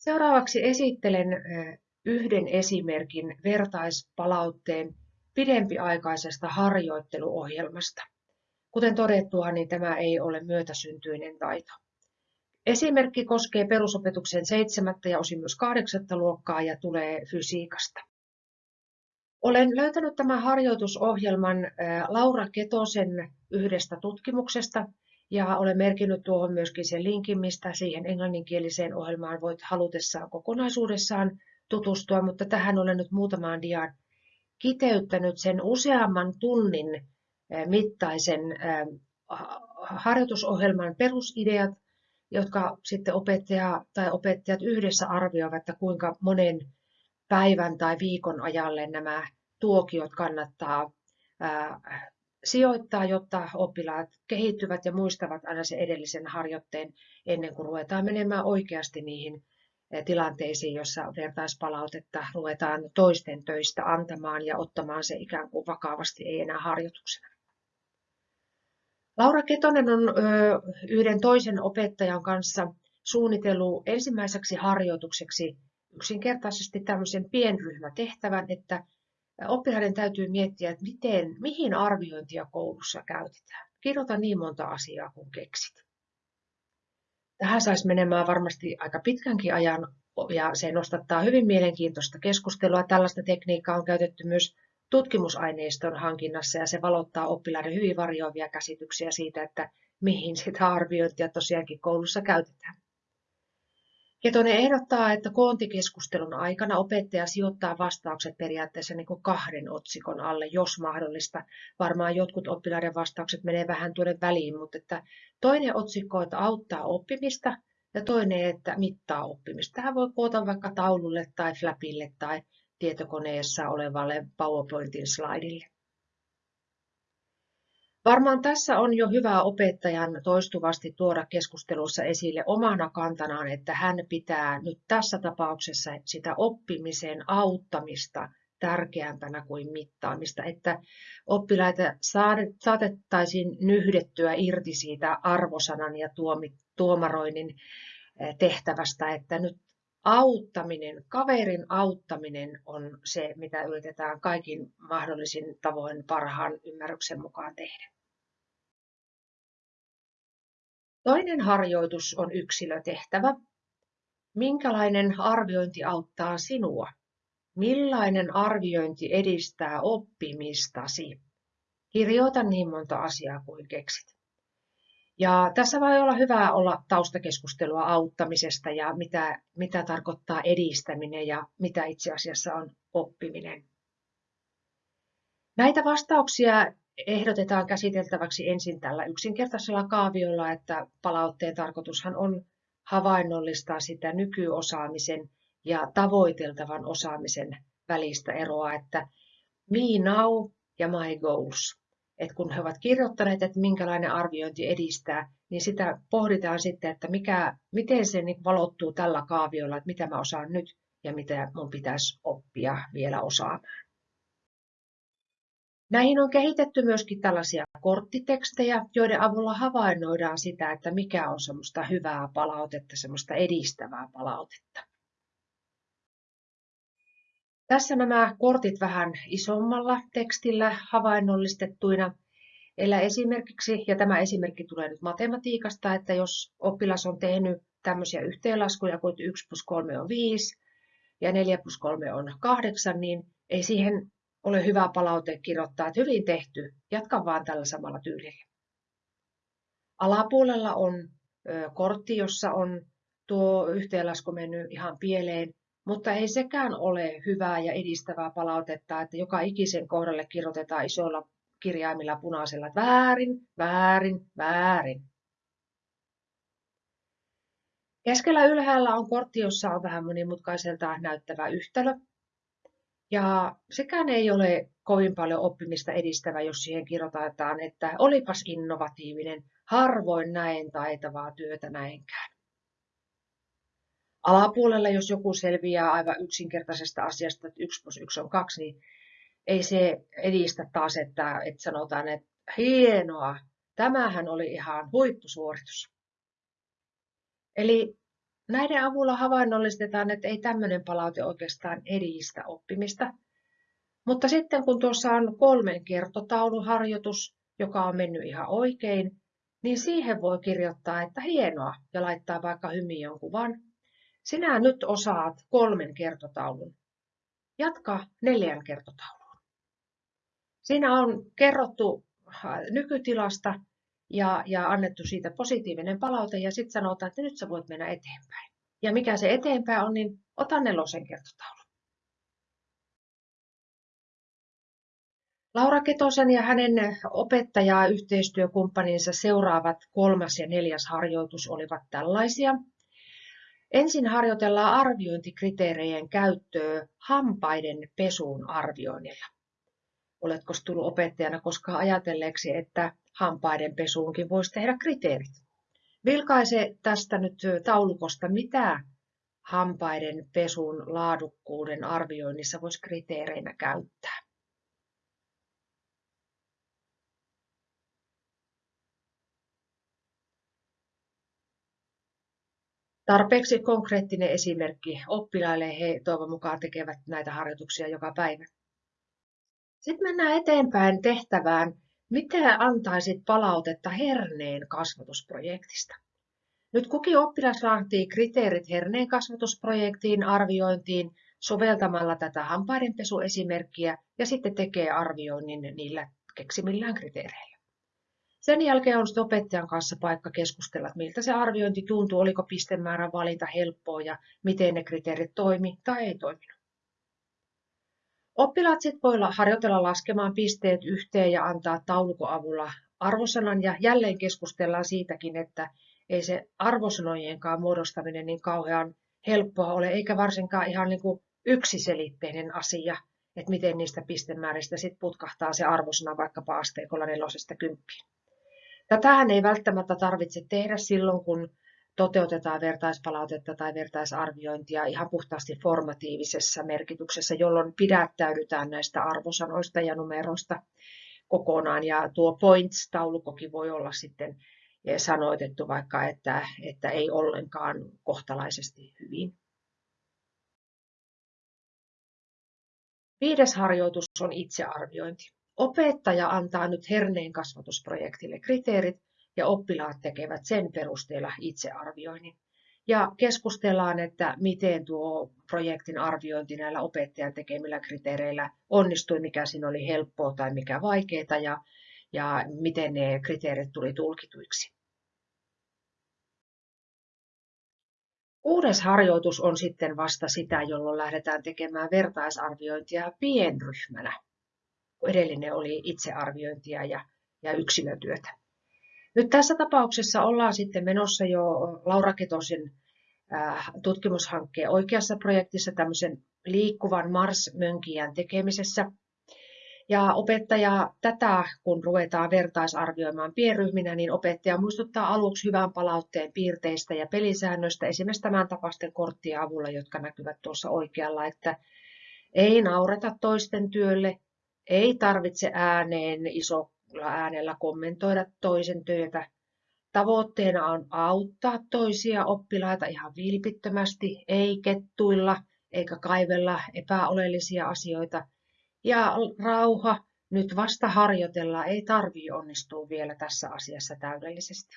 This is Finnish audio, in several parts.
Seuraavaksi esittelen yhden esimerkin vertaispalautteen pidempiaikaisesta harjoitteluohjelmasta. Kuten todettua, niin tämä ei ole myötäsyntyinen taito. Esimerkki koskee perusopetuksen seitsemättä ja osin myös kahdeksatta luokkaa ja tulee fysiikasta. Olen löytänyt tämän harjoitusohjelman Laura Ketosen yhdestä tutkimuksesta ja olen merkinnyt tuohon myöskin sen linkin, mistä siihen englanninkieliseen ohjelmaan voit halutessaan kokonaisuudessaan tutustua, mutta tähän olen nyt muutamaan diaan kiteyttänyt sen useamman tunnin mittaisen harjoitusohjelman perusideat, jotka sitten opettaja tai opettajat yhdessä arvioivat, että kuinka monen päivän tai viikon ajalle nämä tuokiot kannattaa sijoittaa, jotta oppilaat kehittyvät ja muistavat aina se edellisen harjoitteen ennen kuin ruvetaan menemään oikeasti niihin tilanteisiin, jossa vertaispalautetta ruvetaan toisten töistä antamaan ja ottamaan se ikään kuin vakavasti, ei enää harjoituksena. Laura Ketonen on yhden toisen opettajan kanssa suunnitellut ensimmäiseksi harjoitukseksi yksinkertaisesti tämmöisen pienryhmätehtävän, että oppilaiden täytyy miettiä, että miten, mihin arviointia koulussa käytetään. Kirjoita niin monta asiaa kuin keksit. Tähän saisi menemään varmasti aika pitkänkin ajan ja se nostattaa hyvin mielenkiintoista keskustelua. Tällaista tekniikkaa on käytetty myös tutkimusaineiston hankinnassa ja se valottaa oppilaiden hyvin varjoavia käsityksiä siitä, että mihin sitä arviointia tosiaankin koulussa käytetään. Ketonen ehdottaa, että koontikeskustelun aikana opettaja sijoittaa vastaukset periaatteessa niin kahden otsikon alle, jos mahdollista. Varmaan jotkut oppilaiden vastaukset menee vähän tuonne väliin, mutta että toinen otsikko, että auttaa oppimista ja toinen, että mittaa oppimista. Tähän voi koota vaikka taululle tai flapille tai tietokoneessa olevalle PowerPointin slaidille. Varmaan tässä on jo hyvä opettajan toistuvasti tuoda keskustelussa esille omana kantanaan, että hän pitää nyt tässä tapauksessa sitä oppimisen auttamista tärkeämpänä kuin mittaamista, että oppilaita saatettaisiin nyhdettyä irti siitä arvosanan ja tuomaroinnin eh, tehtävästä, että nyt auttaminen, kaverin auttaminen on se, mitä yritetään kaikin mahdollisin tavoin parhaan ymmärryksen mukaan tehdä. Toinen harjoitus on yksilötehtävä. Minkälainen arviointi auttaa sinua? Millainen arviointi edistää oppimistasi? Kirjoita niin monta asiaa kuin keksit. Ja tässä voi olla hyvä olla taustakeskustelua auttamisesta ja mitä, mitä tarkoittaa edistäminen ja mitä itse asiassa on oppiminen. Näitä vastauksia ehdotetaan käsiteltäväksi ensin tällä yksinkertaisella kaaviolla, että palautteen tarkoitushan on havainnollistaa sitä nykyosaamisen ja tavoiteltavan osaamisen välistä eroa, että me now ja my goals että kun he ovat kirjoittaneet, että minkälainen arviointi edistää, niin sitä pohditaan sitten, että mikä, miten se niin valottuu tällä kaaviolla, että mitä mä osaan nyt ja mitä mun pitäisi oppia vielä osaamaan. Näihin on kehitetty myöskin tällaisia korttitekstejä, joiden avulla havainnoidaan sitä, että mikä on semmoista hyvää palautetta, semmoista edistävää palautetta. Tässä nämä kortit vähän isommalla tekstillä havainnollistettuina. Eli esimerkiksi, ja tämä esimerkki tulee nyt matematiikasta, että jos oppilas on tehnyt tämmöisiä yhteenlaskuja kuin 1 plus 3 on 5 ja 4 plus 3 on 8, niin ei siihen ole hyvä palaute kirjoittaa, että hyvin tehty, jatka vaan tällä samalla tyylillä. Alapuolella on kortti, jossa on tuo yhteenlasku mennyt ihan pieleen, mutta ei sekään ole hyvää ja edistävää palautetta, että joka ikisen kohdalle kirjoitetaan isoilla kirjaimilla punaisella, että väärin, väärin, väärin. Keskellä ylhäällä on kortti, jossa on vähän monimutkaiselta näyttävä yhtälö. Ja sekään ei ole kovin paljon oppimista edistävä, jos siihen kirjoitetaan, että olipas innovatiivinen, harvoin näin taitavaa työtä näinkään. Alapuolella, jos joku selviää aivan yksinkertaisesta asiasta, että 1 plus 1 on 2, niin ei se edistä taas, että, että sanotaan, että hienoa, tämähän oli ihan huippusuoritus. Eli näiden avulla havainnollistetaan, että ei tämmöinen palaute oikeastaan edistä oppimista. Mutta sitten kun tuossa on kolmen kertotauluharjoitus, joka on mennyt ihan oikein, niin siihen voi kirjoittaa, että hienoa ja laittaa vaikka hymiön kuvan. Sinä nyt osaat kolmen kertotaulun. Jatka neljän kertotaulun. Siinä on kerrottu äh, nykytilasta ja, ja annettu siitä positiivinen palaute ja sitten sanotaan, että nyt sä voit mennä eteenpäin. Ja mikä se eteenpäin on, niin ota nelosen kertotaulu. Laura Ketosen ja hänen opettajaa yhteistyökumppaninsa seuraavat kolmas ja neljäs harjoitus olivat tällaisia. Ensin harjoitellaan arviointikriteerejen käyttöä hampaiden pesuun arvioinnilla. Oletko tullut opettajana koskaan ajatelleeksi, että hampaiden pesuunkin voisi tehdä kriteerit? Vilkaise tästä nyt taulukosta, mitä hampaiden pesun laadukkuuden arvioinnissa voisi kriteereinä käyttää. Tarpeeksi konkreettinen esimerkki oppilaille. He toivon mukaan tekevät näitä harjoituksia joka päivä. Sitten mennään eteenpäin tehtävään. Mitä antaisit palautetta herneen kasvatusprojektista? Nyt kukin oppilas laatii kriteerit herneen kasvatusprojektiin arviointiin soveltamalla tätä hampaidenpesuesimerkkiä ja sitten tekee arvioinnin niillä keksimillään kriteereillä. Sen jälkeen on sitten opettajan kanssa paikka keskustella, että miltä se arviointi tuntuu, oliko pistemäärän valinta helppoa ja miten ne kriteerit toimi tai ei toiminut. Oppilaat sitten voi harjoitella laskemaan pisteet yhteen ja antaa taulukon avulla arvosanan ja jälleen keskustellaan siitäkin, että ei se arvosanojenkaan muodostaminen niin kauhean helppoa ole, eikä varsinkaan ihan niin kuin yksiselitteinen asia, että miten niistä pistemääristä sitten putkahtaa se arvosana vaikkapa asteikolla nelosesta kymppiin. Tätähän ei välttämättä tarvitse tehdä silloin, kun toteutetaan vertaispalautetta tai vertaisarviointia ihan puhtaasti formatiivisessa merkityksessä, jolloin pidättäydytään näistä arvosanoista ja numeroista kokonaan. Ja tuo points-taulukokin voi olla sitten sanoitettu vaikka, että, että ei ollenkaan kohtalaisesti hyvin. Viides harjoitus on itsearviointi. Opettaja antaa nyt herneen kasvatusprojektille kriteerit ja oppilaat tekevät sen perusteella itsearvioinnin. Ja keskustellaan, että miten tuo projektin arviointi näillä opettajan tekemillä kriteereillä onnistui, mikä siinä oli helppoa tai mikä vaikeaa ja, ja miten ne kriteerit tuli tulkituiksi. Kuudes harjoitus on sitten vasta sitä, jolloin lähdetään tekemään vertaisarviointia pienryhmänä edellinen oli itsearviointia ja, ja yksilötyötä. Nyt tässä tapauksessa ollaan sitten menossa jo Laura Ketosin äh, tutkimushankkeen oikeassa projektissa tämmöisen liikkuvan Mars-mönkijän tekemisessä. Ja opettaja tätä, kun ruvetaan vertaisarvioimaan pienryhminä, niin opettaja muistuttaa aluksi hyvän palautteen piirteistä ja pelisäännöistä, esimerkiksi tämän tapaisten korttien avulla, jotka näkyvät tuossa oikealla, että ei naureta toisten työlle, ei tarvitse ääneen isolla äänellä kommentoida toisen työtä. Tavoitteena on auttaa toisia oppilaita ihan vilpittömästi, ei kettuilla eikä kaivella epäolellisia asioita. Ja rauha, nyt vasta harjoitellaan, ei tarvii onnistua vielä tässä asiassa täydellisesti.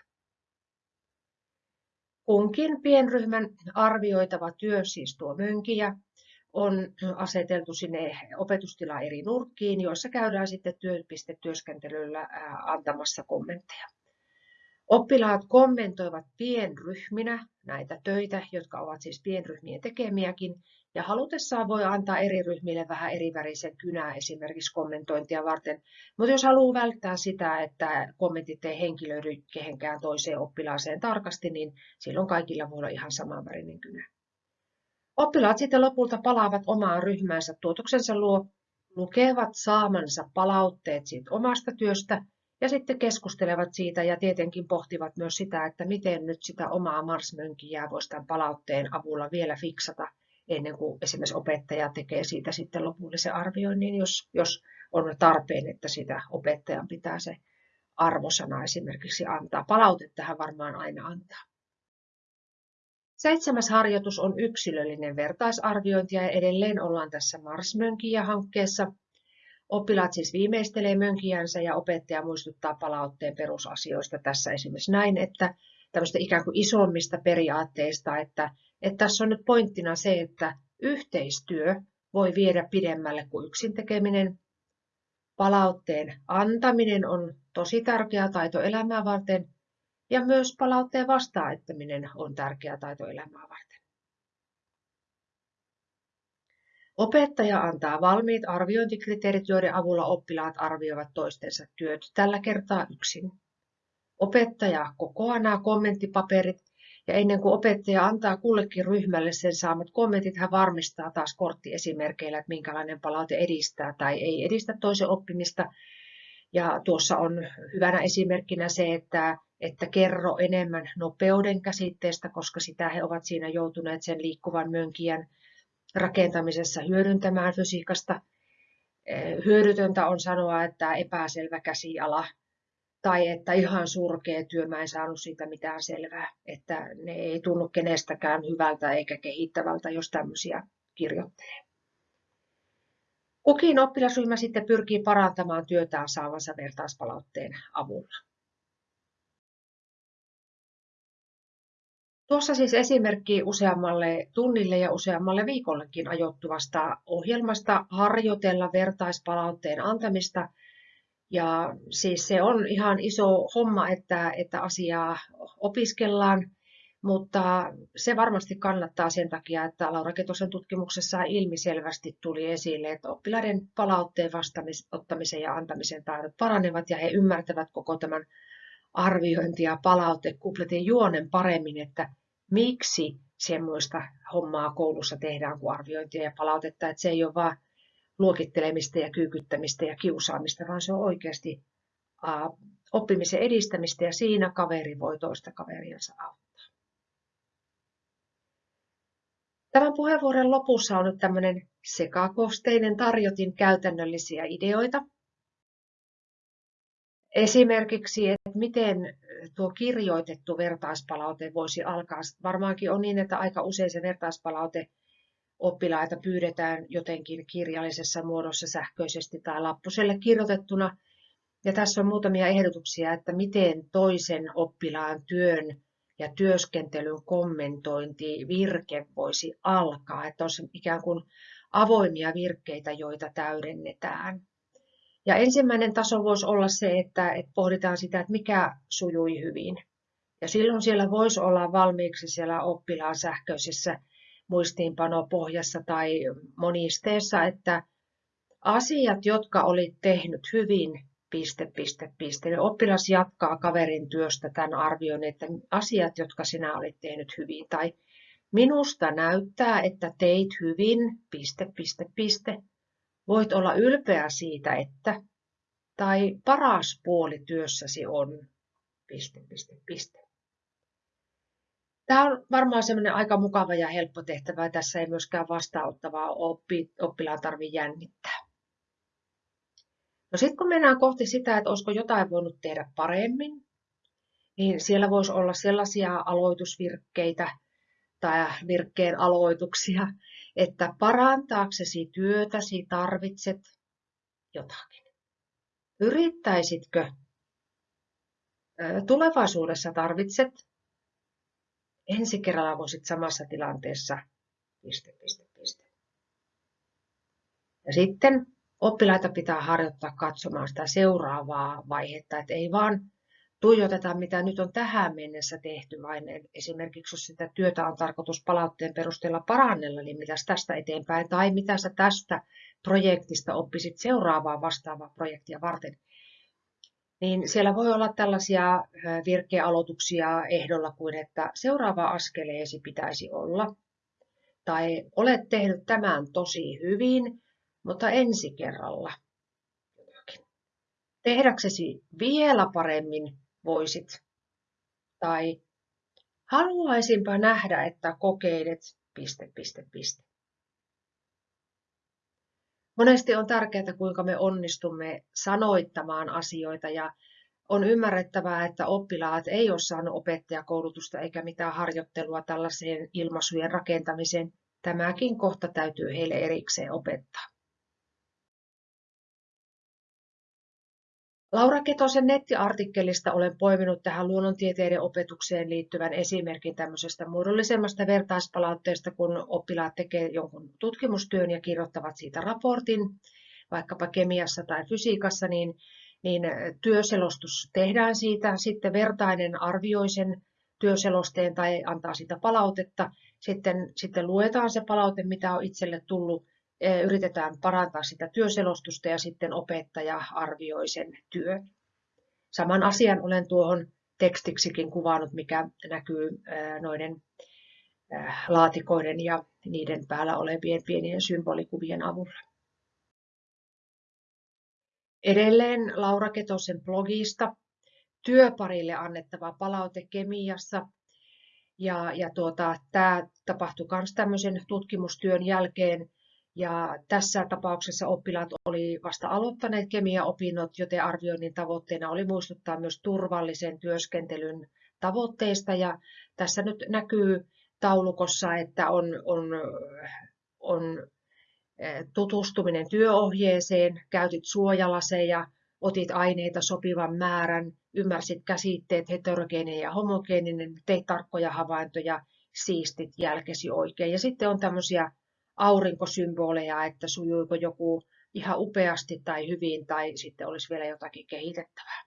Kunkin pienryhmän arvioitava työ siis tuo mönkiä on aseteltu sinne opetustila eri nurkkiin, joissa käydään sitten työpistetyöskentelyllä antamassa kommentteja. Oppilaat kommentoivat pienryhminä näitä töitä, jotka ovat siis pienryhmien tekemiäkin, ja halutessaan voi antaa eri ryhmille vähän eri värisen kynää esimerkiksi kommentointia varten. Mutta jos haluaa välttää sitä, että kommentit ei henkilöidy kehenkään toiseen oppilaaseen tarkasti, niin silloin kaikilla voi olla ihan samanvärinen kynä. Oppilaat sitten lopulta palaavat omaan ryhmäänsä tuotoksensa luo, lukevat saamansa palautteet siitä omasta työstä ja sitten keskustelevat siitä ja tietenkin pohtivat myös sitä, että miten nyt sitä omaa marsmönkiä voisi tämän palautteen avulla vielä fiksata ennen kuin esimerkiksi opettaja tekee siitä sitten lopullisen arvioinnin, jos, jos on tarpeen, että sitä opettajan pitää se arvosana esimerkiksi antaa. Palautettahan varmaan aina antaa. Seitsemäs harjoitus on yksilöllinen vertaisarviointi ja edelleen ollaan tässä Mars-mönkiä-hankkeessa. Oppilaat siis viimeistelee mönkijänsä ja opettaja muistuttaa palautteen perusasioista tässä esimerkiksi näin, että tämmöistä ikään kuin isommista periaatteista, että, että tässä on nyt pointtina se, että yhteistyö voi viedä pidemmälle kuin yksin tekeminen. Palautteen antaminen on tosi tärkeä taito elämää varten ja myös palautteen vastaanottaminen on tärkeä taito elämää varten. Opettaja antaa valmiit arviointikriteerit, joiden avulla oppilaat arvioivat toistensa työt, tällä kertaa yksin. Opettaja kokoaa nämä kommenttipaperit ja ennen kuin opettaja antaa kullekin ryhmälle sen saamat kommentit, hän varmistaa taas korttiesimerkeillä, että minkälainen palaute edistää tai ei edistä toisen oppimista. Ja tuossa on hyvänä esimerkkinä se, että, että kerro enemmän nopeuden käsitteestä, koska sitä he ovat siinä joutuneet sen liikkuvan mönkijän rakentamisessa hyödyntämään fysiikasta. Hyödytöntä on sanoa, että epäselvä käsiala tai että ihan surkea työ, mä en saanut siitä mitään selvää, että ne ei tunnu kenestäkään hyvältä eikä kehittävältä, jos tämmöisiä kirjoittelee. Kukin oppilasryhmä sitten pyrkii parantamaan työtään saavansa vertaispalautteen avulla. Tuossa siis esimerkki useammalle tunnille ja useammalle viikollekin ajoittuvasta ohjelmasta harjoitella vertaispalautteen antamista – ja siis se on ihan iso homma, että, että asiaa opiskellaan, mutta se varmasti kannattaa sen takia, että Laura Ketosen tutkimuksessa ilmiselvästi tuli esille, että oppilaiden palautteen vastaanottamisen ja antamisen taidot paranevat ja he ymmärtävät koko tämän arviointi- ja palautekupletin juonen paremmin, että miksi semmoista hommaa koulussa tehdään kuin arviointia ja palautetta, että se ei ole vain luokittelemista ja kyykyttämistä ja kiusaamista, vaan se on oikeasti oppimisen edistämistä ja siinä kaveri voi toista kaveriansa auttaa. Tämän puheenvuoron lopussa on nyt tämmöinen sekakosteinen tarjotin käytännöllisiä ideoita. Esimerkiksi, että miten tuo kirjoitettu vertaispalaute voisi alkaa. Varmaankin on niin, että aika usein se vertaispalaute oppilaita pyydetään jotenkin kirjallisessa muodossa sähköisesti tai lappuselle kirjoitettuna. Ja tässä on muutamia ehdotuksia, että miten toisen oppilaan työn ja työskentelyn kommentointi virke voisi alkaa, että olisi ikään kuin avoimia virkkeitä, joita täydennetään. Ja ensimmäinen taso voisi olla se, että, että pohditaan sitä, että mikä sujui hyvin. Ja silloin siellä voisi olla valmiiksi siellä oppilaan sähköisessä muistiinpanopohjassa tai monisteessa, että asiat, jotka olit tehnyt hyvin, piste, piste, piste. Oppilas jatkaa kaverin työstä tämän arvion, että asiat, jotka sinä olit tehnyt hyvin, tai minusta näyttää, että teit hyvin, piste, piste, piste. Voit olla ylpeä siitä, että, tai paras puoli työssäsi on, piste, piste, piste. Tämä on varmaan semmoinen aika mukava ja helppo tehtävä. Tässä ei myöskään vastaanottavaa oppi, oppilaan tarvitse jännittää. No sitten kun mennään kohti sitä, että olisiko jotain voinut tehdä paremmin, niin siellä voisi olla sellaisia aloitusvirkkeitä tai virkkeen aloituksia, että parantaaksesi työtäsi tarvitset jotakin. Yrittäisitkö tulevaisuudessa tarvitset ensi kerralla voisit samassa tilanteessa piste, piste, piste. Ja sitten oppilaita pitää harjoittaa katsomaan sitä seuraavaa vaihetta, että ei vaan tuijoteta, mitä nyt on tähän mennessä tehty, vaan esimerkiksi jos sitä työtä on tarkoitus palautteen perusteella parannella, niin mitä tästä eteenpäin, tai mitä sä tästä projektista oppisit seuraavaa vastaavaa projektia varten? Niin siellä voi olla tällaisia virkealoituksia ehdolla kuin, että seuraava askeleesi pitäisi olla, tai olet tehnyt tämän tosi hyvin, mutta ensi kerralla. Tehdäksesi vielä paremmin voisit, tai haluaisinpa nähdä, että kokeilet, piste, piste, piste. Monesti on tärkeää, kuinka me onnistumme sanoittamaan asioita ja on ymmärrettävää, että oppilaat ei ole saanut opettajakoulutusta eikä mitään harjoittelua tällaiseen ilmaisujen rakentamiseen. Tämäkin kohta täytyy heille erikseen opettaa. Laura Ketosen nettiartikkelista olen poiminut tähän luonnontieteiden opetukseen liittyvän esimerkin tämmöisestä muodollisemmasta vertaispalautteesta, kun oppilaat tekevät jonkun tutkimustyön ja kirjoittavat siitä raportin, vaikkapa kemiassa tai fysiikassa, niin, niin työselostus tehdään siitä, sitten vertainen arvioi sen työselosteen tai antaa sitä palautetta, sitten, sitten luetaan se palaute, mitä on itselle tullut, yritetään parantaa sitä työselostusta ja sitten opettaja arvioi sen työn. Saman asian olen tuohon tekstiksikin kuvannut, mikä näkyy noiden laatikoiden ja niiden päällä olevien pienien symbolikuvien avulla. Edelleen Laura Ketosen blogista työparille annettava palaute kemiassa. Ja, ja tuota, tämä tapahtui myös tämmöisen tutkimustyön jälkeen, ja tässä tapauksessa oppilaat oli vasta aloittaneet kemiaopinnot, joten arvioinnin tavoitteena oli muistuttaa myös turvallisen työskentelyn tavoitteista. Ja tässä nyt näkyy taulukossa, että on, on, on eh, tutustuminen työohjeeseen, käytit suojalaseja, otit aineita sopivan määrän, ymmärsit käsitteet heterogeeninen ja homogeeninen, teit tarkkoja havaintoja, siistit jälkesi oikein. Ja sitten on tämmöisiä aurinkosymboleja, että sujuiko joku ihan upeasti tai hyvin tai sitten olisi vielä jotakin kehitettävää.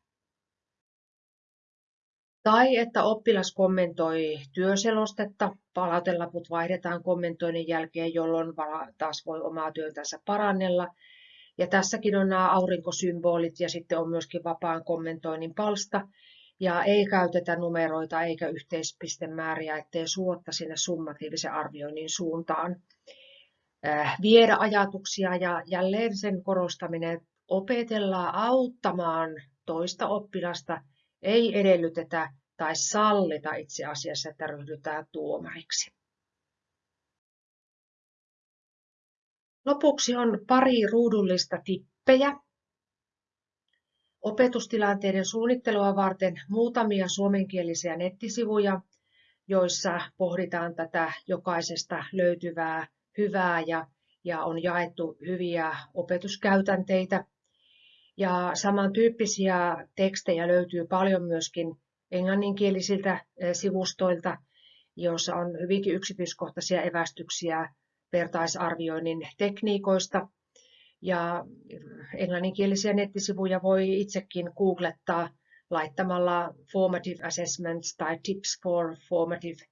Tai että oppilas kommentoi työselostetta, palautelaput vaihdetaan kommentoinnin jälkeen, jolloin taas voi omaa työntänsä parannella. Ja tässäkin on nämä aurinkosymbolit ja sitten on myöskin vapaan kommentoinnin palsta. Ja ei käytetä numeroita eikä yhteispistemääriä, ettei suotta sinne summatiivisen arvioinnin suuntaan. Äh, viedä ajatuksia ja jälleen sen korostaminen, että opetellaan auttamaan toista oppilasta, ei edellytetä tai sallita itse asiassa, että ryhdytään tuomariksi. Lopuksi on pari ruudullista tippejä. Opetustilanteiden suunnittelua varten muutamia suomenkielisiä nettisivuja, joissa pohditaan tätä jokaisesta löytyvää hyvää ja, ja on jaettu hyviä opetuskäytänteitä. Ja samantyyppisiä tekstejä löytyy paljon myöskin englanninkielisiltä eh, sivustoilta, joissa on hyvinkin yksityiskohtaisia evästyksiä vertaisarvioinnin tekniikoista. Ja englanninkielisiä nettisivuja voi itsekin googlettaa laittamalla formative assessments tai tips for formative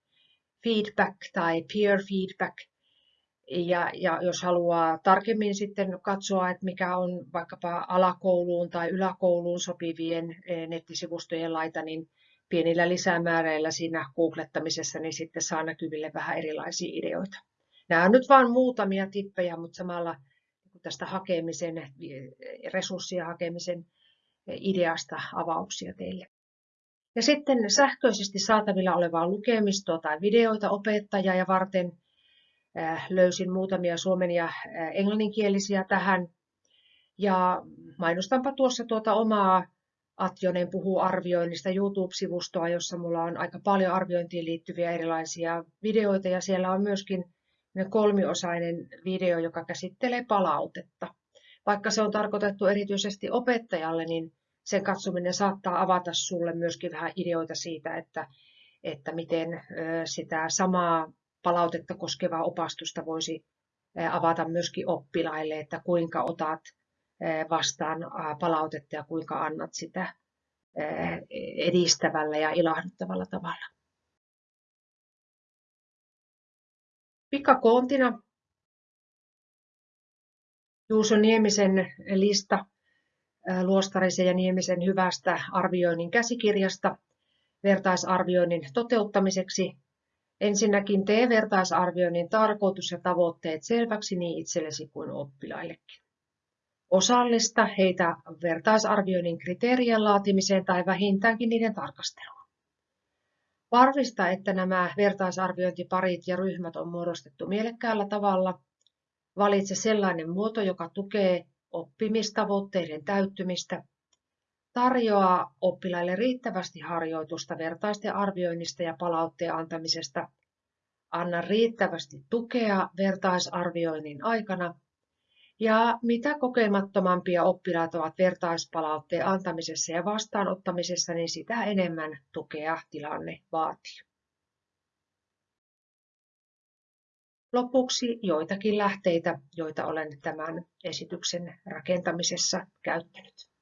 feedback tai peer feedback – ja, ja jos haluaa tarkemmin sitten katsoa, että mikä on vaikkapa alakouluun tai yläkouluun sopivien eh, nettisivustojen laita, niin pienillä lisämääräillä siinä googlettamisessa niin sitten saa näkyville vähän erilaisia ideoita. Nämä on nyt vain muutamia tippejä, mutta samalla tästä hakemisen, eh, resurssien hakemisen eh, ideasta avauksia teille. Ja sitten sähköisesti saatavilla olevaa lukemistoa tai videoita opettajaa varten – Äh, löysin muutamia suomen ja äh, englanninkielisiä tähän. Ja mainostanpa tuossa tuota omaa Atjonen puhuu arvioinnista YouTube-sivustoa, jossa mulla on aika paljon arviointiin liittyviä erilaisia videoita ja siellä on myöskin kolmiosainen video, joka käsittelee palautetta. Vaikka se on tarkoitettu erityisesti opettajalle, niin sen katsominen saattaa avata sulle myöskin vähän ideoita siitä, että, että miten sitä samaa palautetta koskevaa opastusta voisi avata myöskin oppilaille, että kuinka otat vastaan palautetta ja kuinka annat sitä edistävällä ja ilahduttavalla tavalla. Pikakoontina Juuso Niemisen lista Luostarisen ja Niemisen hyvästä arvioinnin käsikirjasta vertaisarvioinnin toteuttamiseksi Ensinnäkin tee vertaisarvioinnin tarkoitus ja tavoitteet selväksi niin itsellesi kuin oppilaillekin. Osallista heitä vertaisarvioinnin kriteerien laatimiseen tai vähintäänkin niiden tarkasteluun. Varmista, että nämä vertaisarviointiparit ja ryhmät on muodostettu mielekkäällä tavalla. Valitse sellainen muoto, joka tukee oppimistavoitteiden täyttymistä. Tarjoa oppilaille riittävästi harjoitusta vertaisten arvioinnista ja palautteen antamisesta, anna riittävästi tukea vertaisarvioinnin aikana ja mitä kokemattomampia oppilaat ovat vertaispalautteen antamisessa ja vastaanottamisessa, niin sitä enemmän tukea tilanne vaatii. Lopuksi joitakin lähteitä, joita olen tämän esityksen rakentamisessa käyttänyt.